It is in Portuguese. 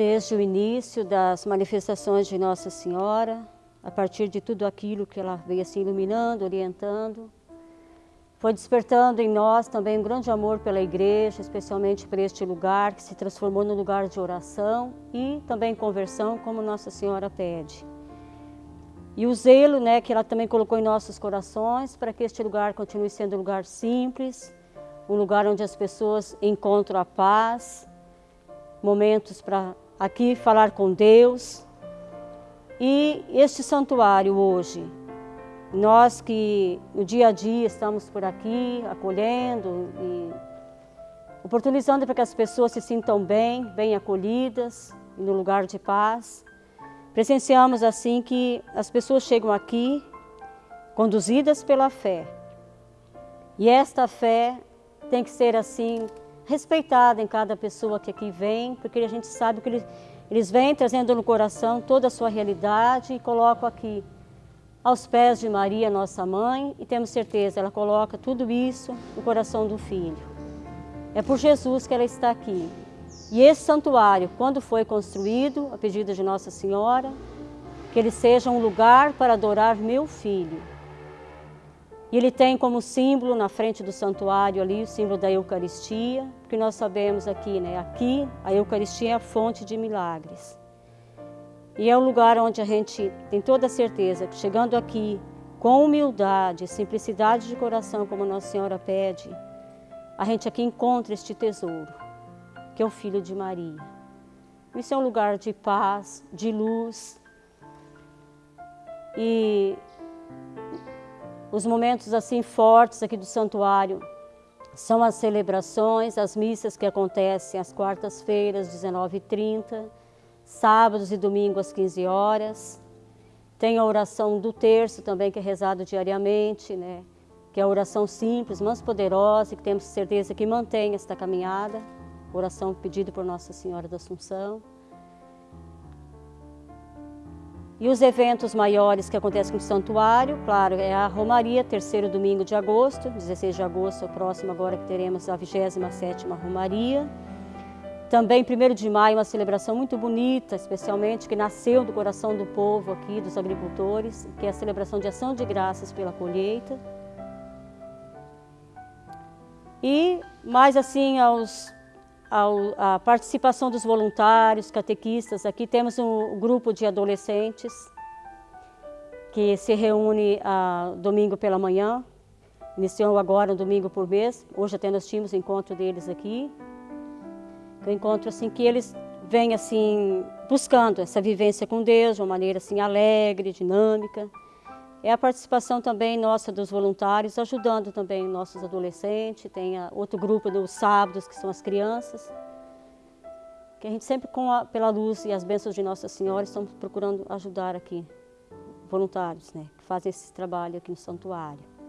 desde o início das manifestações de Nossa Senhora, a partir de tudo aquilo que ela veio assim iluminando, orientando, foi despertando em nós também um grande amor pela igreja, especialmente por este lugar que se transformou num lugar de oração e também conversão, como Nossa Senhora pede. E o zelo né, que ela também colocou em nossos corações para que este lugar continue sendo um lugar simples, um lugar onde as pessoas encontram a paz, momentos para aqui falar com Deus. E este santuário hoje, nós que no dia a dia estamos por aqui, acolhendo e oportunizando para que as pessoas se sintam bem, bem acolhidas, no lugar de paz. Presenciamos assim que as pessoas chegam aqui conduzidas pela fé. E esta fé tem que ser assim respeitada em cada pessoa que aqui vem, porque a gente sabe que eles, eles vêm trazendo no coração toda a sua realidade e colocam aqui aos pés de Maria, nossa mãe, e temos certeza, ela coloca tudo isso no coração do Filho. É por Jesus que ela está aqui. E esse santuário, quando foi construído, a pedido de Nossa Senhora, que ele seja um lugar para adorar meu Filho. E ele tem como símbolo na frente do santuário ali o símbolo da Eucaristia, porque nós sabemos aqui, né? Aqui a Eucaristia é a fonte de milagres. E é o lugar onde a gente tem toda a certeza que chegando aqui com humildade, simplicidade de coração, como Nossa Senhora pede, a gente aqui encontra este tesouro, que é o Filho de Maria. Isso é um lugar de paz, de luz. E os momentos assim fortes aqui do santuário são as celebrações, as missas que acontecem às quartas-feiras, 19h30, sábados e domingos às 15 horas. Tem a oração do terço também, que é rezado diariamente, né? que é a oração simples, mas poderosa, e que temos certeza que mantém esta caminhada, oração pedida por Nossa Senhora da Assunção. E os eventos maiores que acontecem no santuário, claro, é a Romaria, terceiro domingo de agosto, 16 de agosto, é o próximo agora que teremos a 27ª Romaria. Também, 1 de maio, uma celebração muito bonita, especialmente, que nasceu do coração do povo aqui, dos agricultores, que é a celebração de ação de graças pela colheita. E mais assim, aos, ao, a participação dos voluntários, catequistas, aqui temos um grupo de adolescentes que se reúne a, domingo pela manhã, iniciou agora um domingo por mês, hoje até nós tínhamos encontro deles aqui, eu encontro assim que eles vêm assim buscando essa vivência com Deus de uma maneira assim alegre, dinâmica. É a participação também nossa dos voluntários, ajudando também nossos adolescentes. Tem outro grupo dos sábados, que são as crianças. Que a gente sempre, com a, pela luz e as bênçãos de Nossa Senhora, estamos procurando ajudar aqui voluntários, né, que fazem esse trabalho aqui no santuário.